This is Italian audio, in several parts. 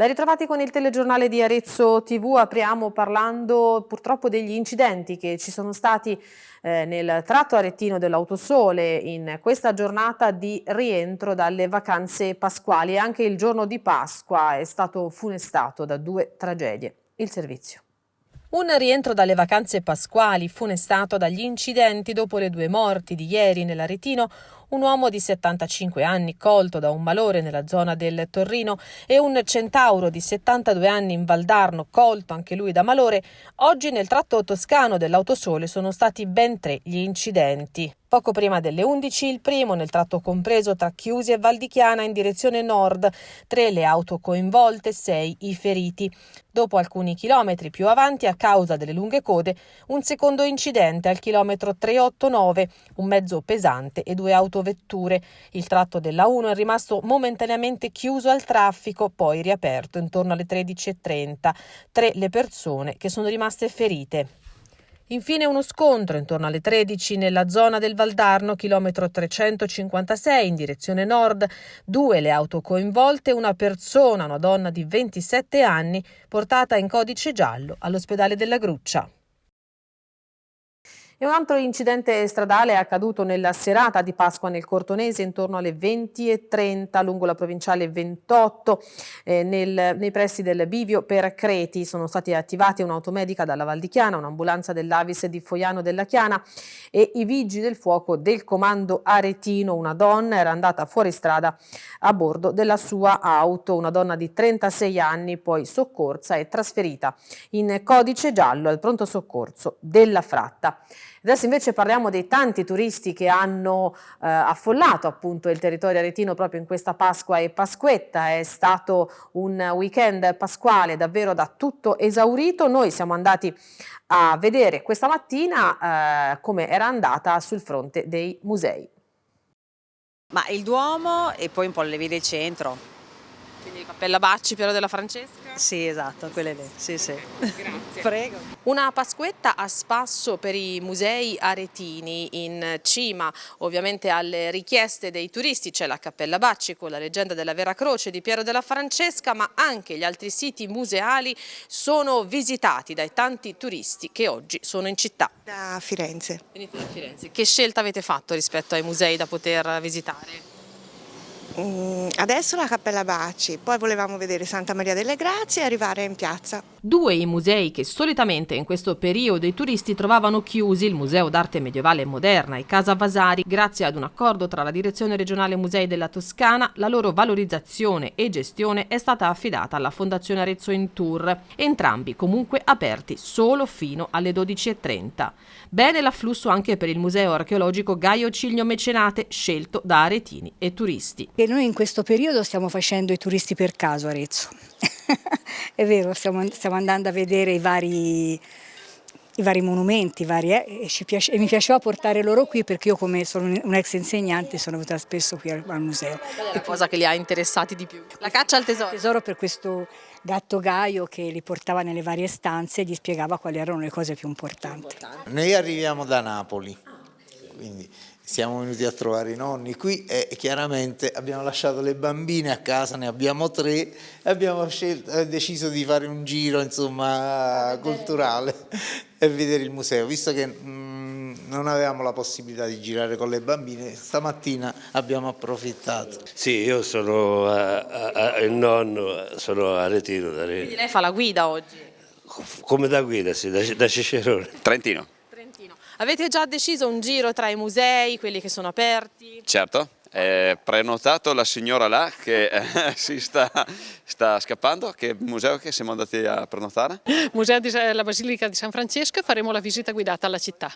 Ben ritrovati con il telegiornale di Arezzo TV, apriamo parlando purtroppo degli incidenti che ci sono stati eh, nel tratto arettino dell'Autosole in questa giornata di rientro dalle vacanze pasquali anche il giorno di Pasqua è stato funestato da due tragedie. Il servizio. Un rientro dalle vacanze pasquali funestato dagli incidenti dopo le due morti di ieri nell'Aretino, un uomo di 75 anni colto da un malore nella zona del Torrino e un centauro di 72 anni in Valdarno colto anche lui da malore, oggi nel tratto toscano dell'Autosole sono stati ben tre gli incidenti. Poco prima delle 11 il primo nel tratto compreso tra Chiusi e Valdichiana in direzione nord, tre le auto coinvolte, sei i feriti. Dopo alcuni chilometri più avanti, a causa delle lunghe code, un secondo incidente al chilometro 389, un mezzo pesante e due autovetture. Il tratto della 1 è rimasto momentaneamente chiuso al traffico, poi riaperto intorno alle 13.30. Tre le persone che sono rimaste ferite. Infine uno scontro intorno alle 13 nella zona del Valdarno, chilometro 356 in direzione nord, due le auto coinvolte, una persona, una donna di 27 anni, portata in codice giallo all'ospedale della Gruccia. E un altro incidente stradale è accaduto nella serata di Pasqua nel Cortonese intorno alle 20.30 lungo la provinciale 28 eh, nel, nei pressi del Bivio per Creti. Sono stati attivati un'automedica dalla Valdichiana, un'ambulanza dell'Avis di Foiano della Chiana e i vigili del fuoco del comando aretino. Una donna era andata fuori strada a bordo della sua auto, una donna di 36 anni poi soccorsa e trasferita in codice giallo al pronto soccorso della fratta. Adesso invece parliamo dei tanti turisti che hanno eh, affollato appunto il territorio aretino proprio in questa Pasqua e Pasquetta. È stato un weekend pasquale davvero da tutto esaurito. Noi siamo andati a vedere questa mattina eh, come era andata sul fronte dei musei. Ma il Duomo e poi un po' le vie del centro. Quindi Cappella Bacci, Piero della Francesca? Sì, esatto, quelle lì, sì, sì. Grazie. Prego. Una Pasquetta a spasso per i musei aretini, in cima ovviamente alle richieste dei turisti c'è la Cappella Bacci con la leggenda della Vera Croce di Piero della Francesca, ma anche gli altri siti museali sono visitati dai tanti turisti che oggi sono in città. Da Firenze. Venite da Firenze. Che scelta avete fatto rispetto ai musei da poter visitare? Mm, adesso la Cappella Baci, poi volevamo vedere Santa Maria delle Grazie e arrivare in piazza. Due i musei che solitamente in questo periodo i turisti trovavano chiusi, il Museo d'Arte Medievale e Moderna e Casa Vasari, grazie ad un accordo tra la Direzione Regionale Musei della Toscana, la loro valorizzazione e gestione è stata affidata alla Fondazione Arezzo in Tour, entrambi comunque aperti solo fino alle 12.30. Bene l'afflusso anche per il Museo Archeologico Gaio Ciglio Mecenate, scelto da aretini e turisti che noi in questo periodo stiamo facendo i turisti per caso a Arezzo. È vero, stiamo, stiamo, andando a vedere i vari, i vari monumenti vari, eh, e, piace, e, mi piaceva portare loro qui perché io come sono un ex insegnante sono venuta spesso qui al, al museo. Qual è la cosa che li ha interessati di più? La caccia al tesoro? Il tesoro per questo gatto Gaio che li portava nelle varie stanze e gli spiegava quali erano le cose più importanti. Noi arriviamo da Napoli, quindi siamo venuti a trovare i nonni qui e chiaramente abbiamo lasciato le bambine a casa, ne abbiamo tre e abbiamo scelto, eh, deciso di fare un giro insomma, culturale e vedere il museo, visto che mh, mm, non avevamo la possibilità di girare con le bambine, stamattina abbiamo approfittato. Sì, io sono a, a, a, il nonno, sono a Retiro. Da Quindi lei fa la guida oggi? Come da guida, sì, da, da Cicerone. Trentino. Avete già deciso un giro tra i musei, quelli che sono aperti? Certo, è prenotato la signora là che eh, si sta, sta, scappando, che museo che siamo andati a prenotare? Museo della Basilica di San Francesco faremo la visita guidata alla città.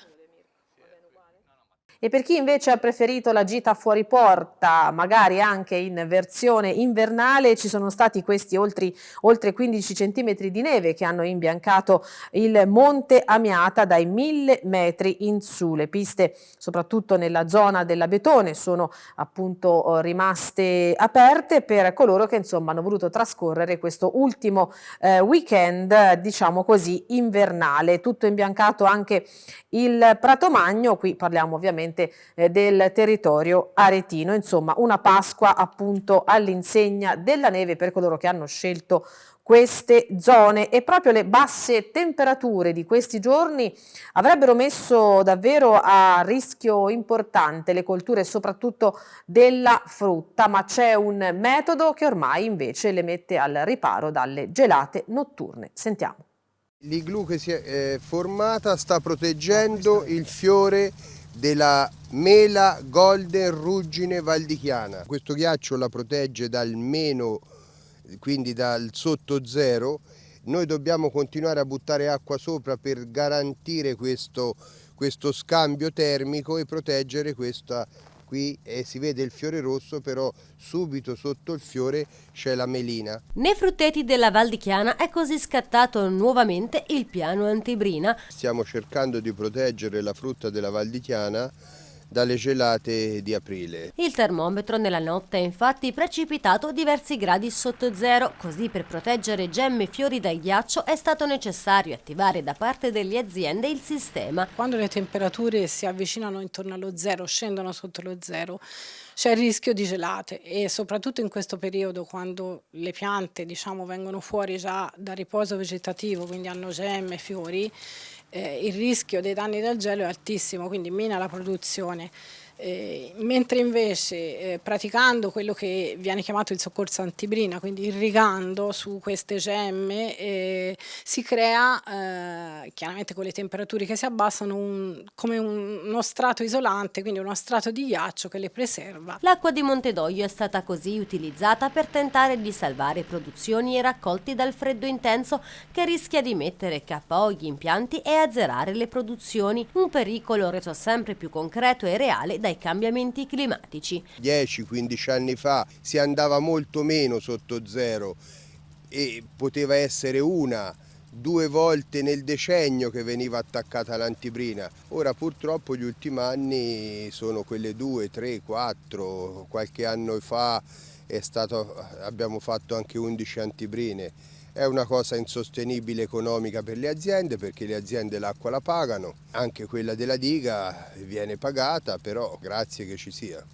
E per chi invece ha preferito la gita fuori porta, magari anche in versione invernale, ci sono stati questi oltre, oltre 15 cm di neve che hanno imbiancato il Monte Amiata dai 1000 metri in su. Le piste, soprattutto nella zona della Betone, sono appunto rimaste aperte per coloro che insomma hanno voluto trascorrere questo ultimo eh, weekend, diciamo così, invernale. Tutto imbiancato anche il Prato Magno, qui parliamo ovviamente ovviamente eh, del territorio aretino. Insomma, una Pasqua appunto all'insegna della neve per coloro che hanno scelto queste zone e proprio le basse temperature di questi giorni avrebbero messo davvero a rischio importante le colture soprattutto della frutta ma c'è un metodo che ormai invece le mette al riparo dalle gelate notturne. Sentiamo. L'igloo che si è eh, formata sta proteggendo il fiore della mela golden ruggine valdichiana. Questo ghiaccio la protegge dal meno quindi dal sotto zero, noi dobbiamo continuare a buttare acqua sopra per garantire questo, questo scambio termico e proteggere questa qui e si vede il fiore rosso però subito sotto il fiore c'è la melina. Nei frutteti della Val di Chiana è così scattato nuovamente il piano antibrina. Stiamo cercando di proteggere la frutta della Val di Chiana dalle gelate di aprile. Il termometro nella notte è infatti precipitato diversi gradi sotto zero, così per proteggere gemme e fiori dal ghiaccio è stato necessario attivare da parte delle aziende il sistema. Quando le temperature si avvicinano intorno allo zero, scendono sotto lo zero, c'è il rischio di gelate e soprattutto in questo periodo quando le piante diciamo, vengono fuori già da riposo vegetativo, quindi hanno gemme, fiori, eh, il rischio dei danni del gelo è altissimo, quindi mina la produzione. Eh, mentre invece eh, praticando quello che viene chiamato il soccorso antibrina, quindi irrigando su queste gemme, eh, si crea, eh, chiaramente con le temperature che si abbassano, un, come un, uno strato isolante, quindi uno strato di ghiaccio che le preserva. L'acqua di Montedoglio è stata così utilizzata per tentare di salvare produzioni e raccolti dal freddo intenso che rischia di mettere KO gli impianti e azzerare le produzioni, un pericolo reso sempre più concreto e reale dai cambiamenti climatici. 10-15 anni fa si andava molto meno sotto zero e poteva essere una due volte nel decennio che veniva attaccata l'antibrina. Ora purtroppo gli ultimi anni sono quelle due, tre, quattro, qualche anno fa stato, abbiamo fatto anche 11 antibrine. È una cosa insostenibile economica per le aziende perché le aziende l'acqua la pagano, anche quella della diga viene pagata, però grazie che ci sia.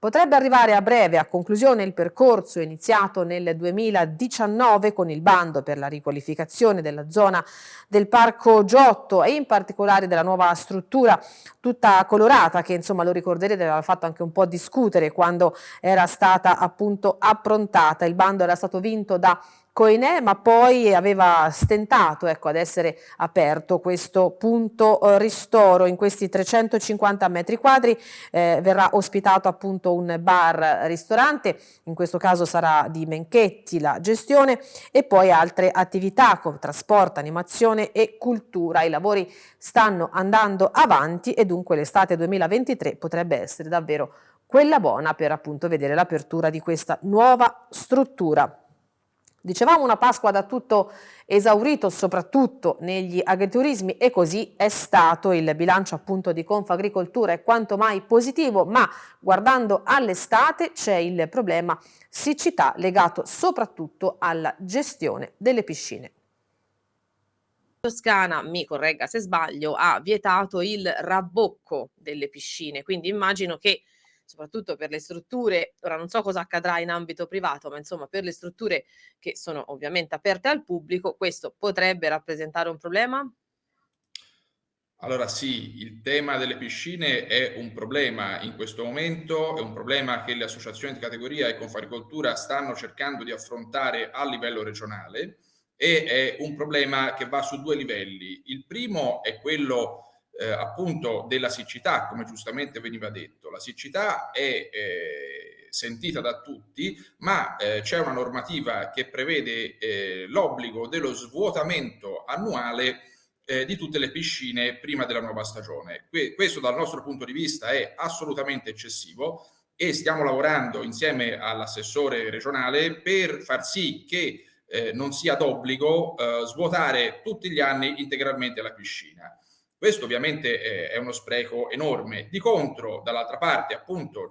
Potrebbe arrivare a breve a conclusione il percorso iniziato nel 2019 con il bando per la riqualificazione della zona del Parco Giotto e in particolare della nuova struttura tutta colorata che insomma lo ricorderete aveva fatto anche un po' discutere quando era stata appunto approntata. Il bando era stato vinto da Coinè, ma poi aveva stentato ecco, ad essere aperto questo punto eh, ristoro. In questi 350 metri quadri eh, verrà ospitato appunto un bar ristorante in questo caso sarà di Menchetti la gestione e poi altre attività come trasporto, animazione e cultura. I lavori stanno andando avanti e dunque l'estate 2023 potrebbe essere davvero quella buona per appunto vedere l'apertura di questa nuova struttura Dicevamo una Pasqua da tutto esaurito soprattutto negli agriturismi e così è stato il bilancio appunto di Confagricoltura è quanto mai positivo ma guardando all'estate c'è il problema siccità legato soprattutto alla gestione delle piscine. Toscana, mi corregga se sbaglio, ha vietato il rabbocco delle piscine, quindi immagino che soprattutto per le strutture, ora non so cosa accadrà in ambito privato, ma insomma per le strutture che sono ovviamente aperte al pubblico, questo potrebbe rappresentare un problema? Allora sì, il tema delle piscine è un problema in questo momento, è un problema che le associazioni di categoria e Confagricoltura stanno cercando di affrontare a livello regionale e è un problema che va su due livelli. Il primo è quello eh, appunto della siccità, come giustamente veniva detto. La siccità è eh, sentita da tutti, ma eh, c'è una normativa che prevede eh, l'obbligo dello svuotamento annuale eh, di tutte le piscine prima della nuova stagione. Que questo dal nostro punto di vista è assolutamente eccessivo e stiamo lavorando insieme all'assessore regionale per far sì che eh, non sia d'obbligo svuotare tutti gli anni integralmente la piscina. Questo ovviamente è uno spreco enorme. Di contro, dall'altra parte, appunto,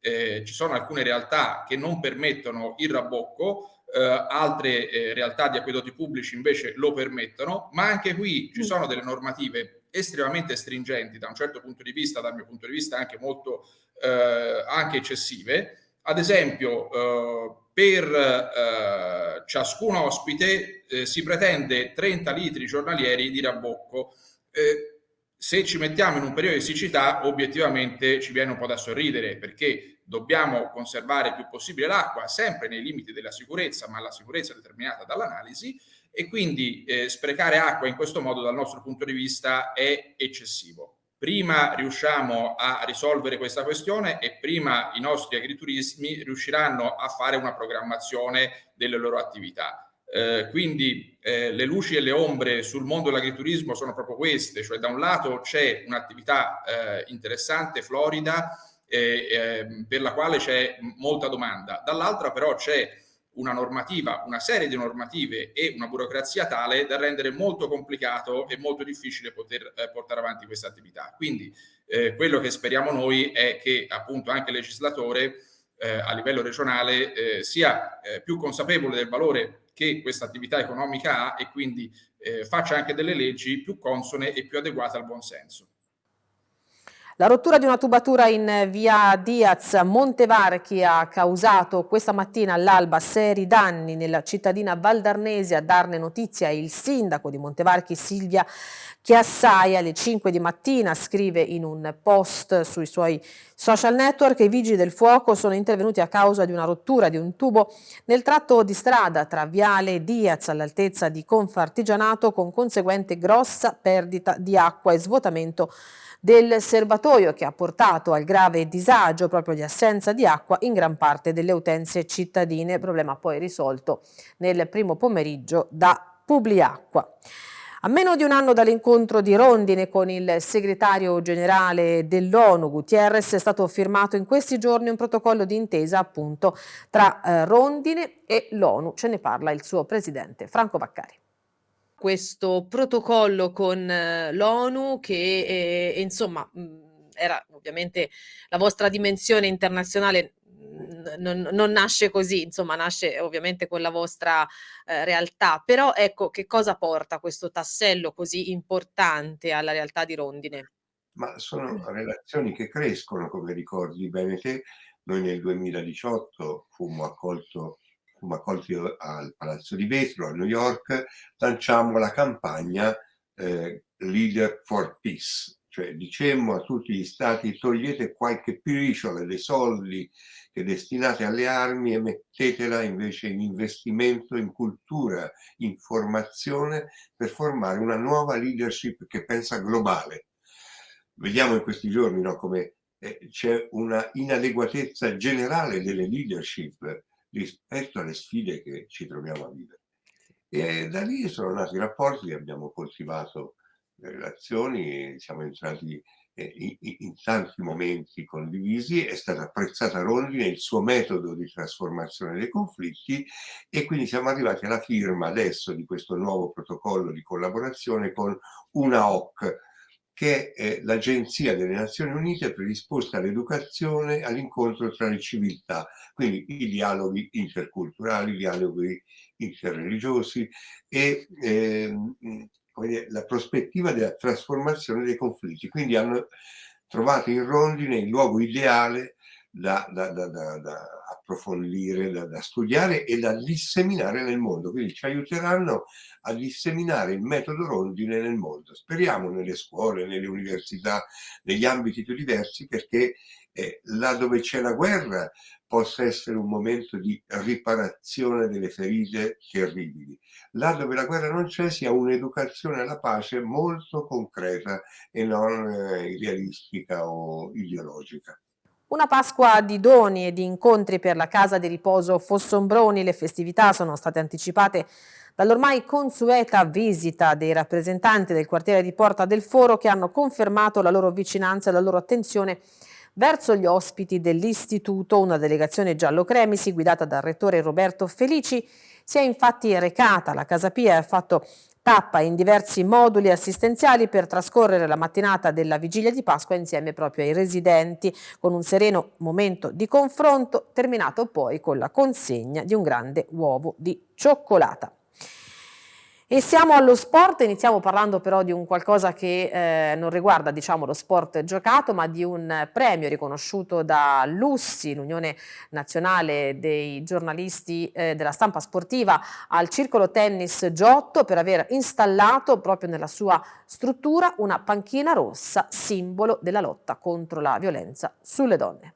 eh, ci sono alcune realtà che non permettono il rabbocco, eh, altre eh, realtà di acquedotti pubblici invece lo permettono, ma anche qui ci mm. sono delle normative estremamente stringenti da un certo punto di vista, dal mio punto di vista anche molto eh, anche eccessive. Ad esempio, eh, per eh, ciascun ospite eh, si pretende 30 litri giornalieri di rabbocco. Eh, se ci mettiamo in un periodo di siccità, obiettivamente ci viene un po' da sorridere perché dobbiamo conservare il più possibile l'acqua, sempre nei limiti della sicurezza, ma la sicurezza è determinata dall'analisi, e quindi eh, sprecare acqua in questo modo dal nostro punto di vista è eccessivo. Prima riusciamo a risolvere questa questione e prima i nostri agriturismi riusciranno a fare una programmazione delle loro attività. Eh, quindi eh, le luci e le ombre sul mondo dell'agriturismo sono proprio queste, cioè da un lato c'è un'attività eh, interessante, florida, ehm, per la quale c'è molta domanda, dall'altra però c'è una normativa, una serie di normative e una burocrazia tale da rendere molto complicato e molto difficile poter eh, portare avanti questa attività. Quindi eh, quello che speriamo noi è che appunto anche il legislatore eh, a livello regionale sia più consapevole del valore che questa attività economica ha e quindi eh, faccia anche delle leggi più consone e più adeguate al buon senso. La rottura di una tubatura in via Diaz Montevarchi ha causato questa mattina all'alba seri danni nella cittadina valdarnese. A darne notizia il sindaco di Montevarchi Silvia Chiassai alle 5 di mattina scrive in un post sui suoi social network che i vigili del fuoco sono intervenuti a causa di una rottura di un tubo nel tratto di strada tra Viale Diaz all'altezza di Confartigianato con conseguente grossa perdita di acqua e svuotamento del serbatoio che ha portato al grave disagio proprio di assenza di acqua in gran parte delle utenze cittadine, problema poi risolto nel primo pomeriggio da Publiacqua. A meno di un anno dall'incontro di Rondine con il segretario generale dell'ONU, Gutierrez, è stato firmato in questi giorni un protocollo di intesa appunto tra eh, Rondine e l'ONU. Ce ne parla il suo presidente Franco Baccari questo protocollo con eh, l'ONU che eh, insomma mh, era ovviamente la vostra dimensione internazionale non, non, nasce così, insomma nasce ovviamente con la vostra eh, realtà, però ecco che cosa porta questo tassello così importante alla realtà di Rondine? Ma sono relazioni che crescono, come ricordi bene te, noi nel 2018 fummo accolto fummo accolti al Palazzo di Vetro a New York, lanciammo la campagna eh, Leader for Peace, cioè dicemmo a tutti gli stati togliete qualche briciola dei soldi che destinate alle armi e mettetela invece in investimento in cultura, in formazione per formare una nuova leadership che pensa globale. Vediamo in questi giorni no, come eh, c'è una inadeguatezza generale delle leadership rispetto alle sfide che ci troviamo a vivere. E da lì sono nati i rapporti, abbiamo coltivato le relazioni, siamo entrati eh, in, tanti momenti condivisi, è stata apprezzata Rondine il suo metodo di trasformazione dei conflitti e quindi siamo arrivati alla firma adesso di questo nuovo protocollo di collaborazione con una OC, che è l'Agenzia delle Nazioni Unite predisposta all'educazione, all'incontro tra le civiltà, quindi i dialoghi interculturali, i dialoghi interreligiosi e eh, dire, la prospettiva della trasformazione dei conflitti. Quindi hanno trovato in Rondine il luogo ideale da, da, da, da approfondire, da, studiare e da disseminare nel mondo. Quindi ci aiuteranno a disseminare il metodo Rondine nel mondo. Speriamo nelle scuole, nelle università, negli ambiti più diversi perché eh, là dove c'è la guerra possa essere un momento di riparazione delle ferite terribili. Là dove la guerra non c'è sia un'educazione alla pace molto concreta e non eh, idealistica o ideologica. Una Pasqua di doni e di incontri per la casa di riposo Fossombroni, le festività sono state anticipate dall'ormai consueta visita dei rappresentanti del quartiere di Porta del Foro che hanno confermato la loro vicinanza e la loro attenzione verso gli ospiti dell'istituto. Una delegazione giallo-cremisi guidata dal rettore Roberto Felici si è infatti recata alla Casa Pia e ha fatto tappa in diversi moduli assistenziali per trascorrere la mattinata della vigilia di Pasqua insieme proprio ai residenti con un sereno momento di confronto terminato poi con la consegna di un grande uovo di cioccolata. E siamo allo sport, iniziamo parlando però di un qualcosa che eh, non riguarda diciamo, lo sport giocato, ma di un premio riconosciuto da Lussi, l'Unione Nazionale dei giornalisti eh, della stampa sportiva, al Circolo Tennis Giotto per aver installato proprio nella sua struttura una panchina rossa, simbolo della lotta contro la violenza sulle donne.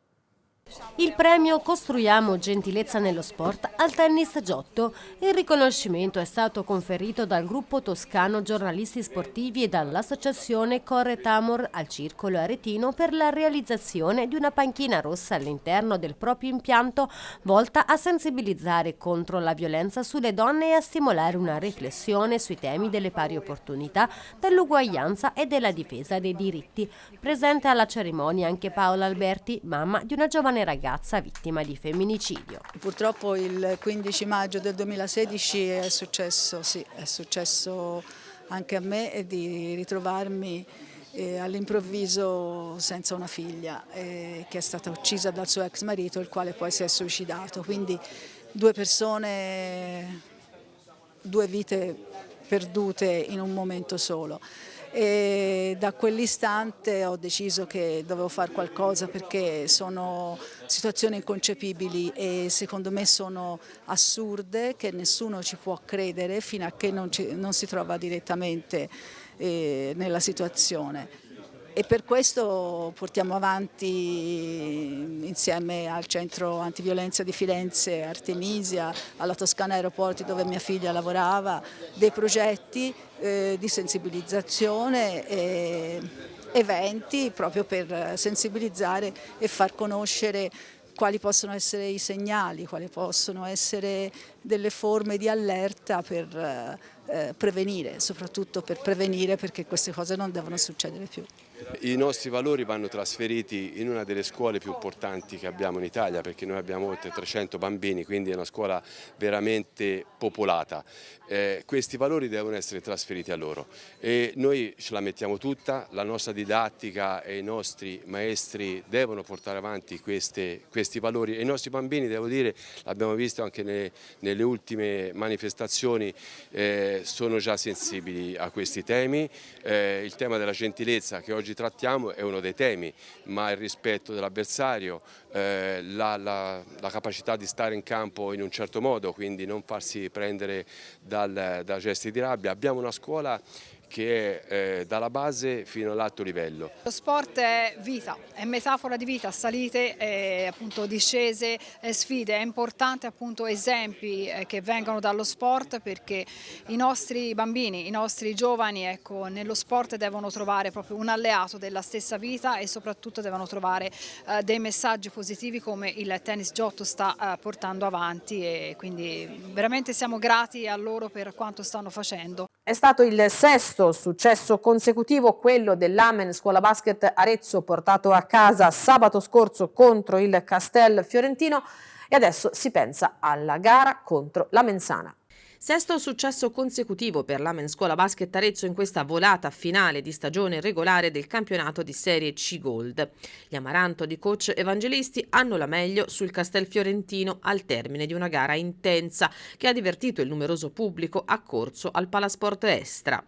Il premio Costruiamo gentilezza nello sport al tennis Giotto. Il riconoscimento è stato conferito dal gruppo toscano giornalisti sportivi e dall'associazione Corre Tamor al Circolo Aretino per la realizzazione di una panchina rossa all'interno del proprio impianto volta a sensibilizzare contro la violenza sulle donne e a stimolare una riflessione sui temi delle pari opportunità, dell'uguaglianza e della difesa dei diritti. Presente alla cerimonia anche Paola Alberti, mamma di una giovane giovane ragazza vittima di femminicidio. Purtroppo il 15 maggio del 2016 è successo, sì, è successo anche a me di ritrovarmi eh, all'improvviso senza una figlia eh, che è stata uccisa dal suo ex marito il quale poi si è suicidato. Quindi due persone, due vite perdute in un momento solo e da quell'istante ho deciso che dovevo fare qualcosa perché sono situazioni inconcepibili e secondo me sono assurde che nessuno ci può credere fino a che non, ci, non si trova direttamente eh, nella situazione e per questo portiamo avanti insieme al centro antiviolenza di Firenze, Artemisia, alla Toscana Aeroporti dove mia figlia lavorava, dei progetti eh, di sensibilizzazione e eventi proprio per sensibilizzare e far conoscere quali possono essere i segnali, quali possono essere delle forme di allerta per eh, prevenire, soprattutto per prevenire perché queste cose non devono succedere più. I nostri valori vanno trasferiti in una delle scuole più importanti che abbiamo in Italia perché noi abbiamo oltre 300 bambini, quindi è una scuola veramente popolata. Eh, questi valori devono essere trasferiti a loro e noi ce la mettiamo tutta, la nostra didattica e i nostri maestri devono portare avanti queste, questi valori e i nostri bambini, devo dire, l'abbiamo visto anche ne, nelle ultime manifestazioni, eh, sono già sensibili a questi temi, eh, il tema della gentilezza che oggi trattiamo è uno dei temi, ma il rispetto dell'avversario, eh, la, la, la, capacità di stare in campo in un certo modo, quindi non farsi prendere dal, da gesti di rabbia. Abbiamo una scuola che è eh, dalla base fino all'alto livello. Lo sport è vita, è metafora di vita, salite, eh, appunto, discese, eh, sfide, è importante appunto esempi eh, che vengano dallo sport perché i nostri bambini, i nostri giovani ecco, nello sport devono trovare proprio un alleato della stessa vita e soprattutto devono trovare eh, dei messaggi positivi come il tennis Giotto sta eh, portando avanti e quindi veramente siamo grati a loro per quanto stanno facendo. È stato il sesto successo consecutivo, quello dell'Amen Scuola Basket Arezzo portato a casa sabato scorso contro il Castel Fiorentino e adesso si pensa alla gara contro la Mensana. Sesto successo consecutivo per l'Amen Scuola Basket Arezzo in questa volata finale di stagione regolare del campionato di Serie C Gold. Gli Amaranto di coach evangelisti hanno la meglio sul Castel Fiorentino al termine di una gara intensa che ha divertito il numeroso pubblico accorso al Palasport Estra.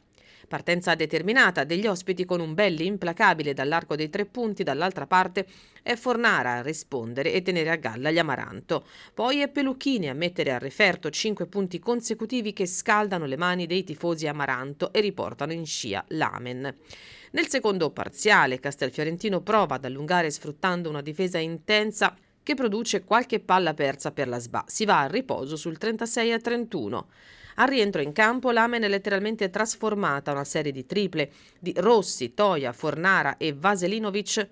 Partenza determinata degli ospiti con un belli implacabile dall'arco dei tre punti, dall'altra parte è Fornara a rispondere e tenere a galla gli Amaranto. Poi è Pelucchini a mettere a referto cinque punti consecutivi che scaldano le mani dei tifosi Amaranto e riportano in scia l'Amen. Nel secondo parziale Castelfiorentino prova ad allungare sfruttando una difesa intensa che produce qualche palla persa per la SBA. Si va al riposo sul 36 a 31. Al rientro in campo l'Amen è letteralmente trasformata una serie di triple di Rossi, Toia, Fornara e Vaselinovic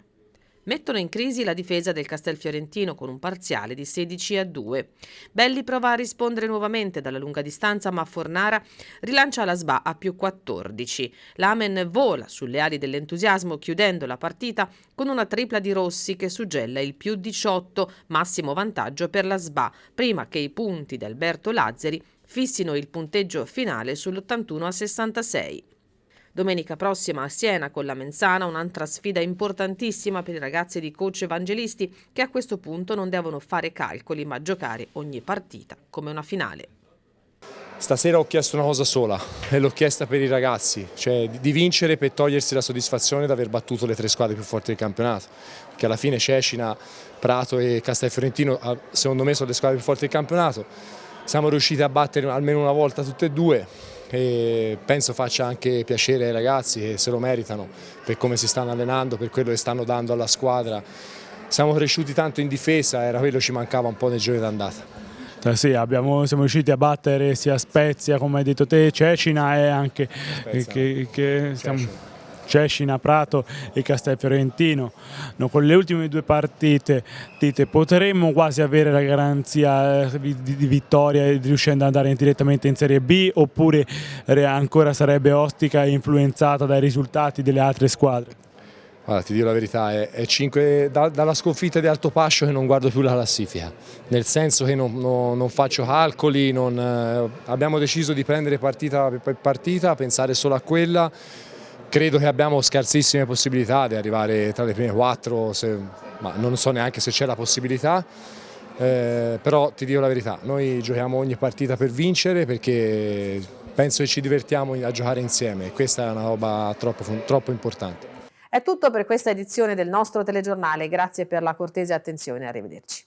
mettono in crisi la difesa del Castelfiorentino con un parziale di 16 a 2. Belli prova a rispondere nuovamente dalla lunga distanza ma Fornara rilancia la SBA a più 14. L'Amen vola sulle ali dell'entusiasmo chiudendo la partita con una tripla di Rossi che suggella il più 18, massimo vantaggio per la SBA, prima che i punti di Alberto Lazzari fissino il punteggio finale sull'81 a 66. Domenica prossima a Siena con la Menzana un'altra sfida importantissima per i ragazzi di coach evangelisti che a questo punto non devono fare calcoli ma giocare ogni partita come una finale. Stasera ho chiesto una cosa sola e l'ho chiesta per i ragazzi, cioè di vincere per togliersi la soddisfazione di aver battuto le tre squadre più forti del campionato, che alla fine Cecina, Prato e Castelfiorentino secondo me sono le squadre più forti del campionato, siamo riusciti a battere almeno una volta tutte e due e penso faccia anche piacere ai ragazzi che se lo meritano per come si stanno allenando, per quello che stanno dando alla squadra. Siamo cresciuti tanto in difesa, era quello che ci mancava un po' nei giorni d'andata. Eh sì, abbiamo, siamo riusciti a battere sia Spezia, come hai detto te, Cecina e anche Spezia, che, che siamo, Cecina, Prato e Castelfiorentino. No, con le ultime due partite dite, potremmo quasi avere la garanzia eh, di, di vittoria riuscendo ad andare direttamente in Serie B oppure ancora sarebbe ostica e influenzata dai risultati delle altre squadre? Allora, ti dico la verità, è, è 5, da, dalla sconfitta di Alto Pascio che non guardo più la classifica, nel senso che non, non, non faccio calcoli, non, eh, abbiamo deciso di prendere partita per partita, pensare solo a quella, credo che abbiamo scarsissime possibilità di arrivare tra le prime quattro, se, ma non so neanche se c'è la possibilità, eh, però ti dico la verità, noi giochiamo ogni partita per vincere perché penso che ci divertiamo a giocare insieme questa è una roba troppo, troppo importante. È tutto per questa edizione del nostro telegiornale, grazie per la cortese attenzione, arrivederci.